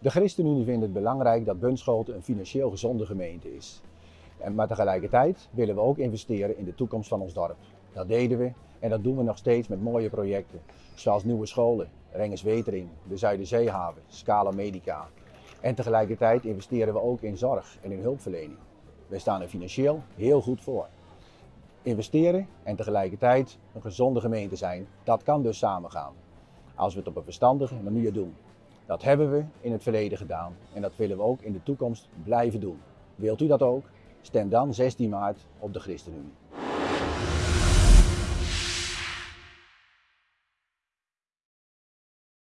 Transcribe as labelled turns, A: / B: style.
A: De ChristenUnie vindt het belangrijk dat Bunschoten een financieel gezonde gemeente is. En maar tegelijkertijd willen we ook investeren in de toekomst van ons dorp. Dat deden we en dat doen we nog steeds met mooie projecten, zoals nieuwe scholen, Renges Wetering, de Zuiderzeehaven, Scala Medica. En tegelijkertijd investeren we ook in zorg en in hulpverlening. We staan er financieel heel goed voor. Investeren en tegelijkertijd een gezonde gemeente zijn, dat kan dus samengaan. Als we het op een verstandige manier doen. Dat hebben we in het verleden gedaan en dat willen we ook in de toekomst blijven doen. Wilt u dat ook? Stem dan 16 maart op de ChristenUnie.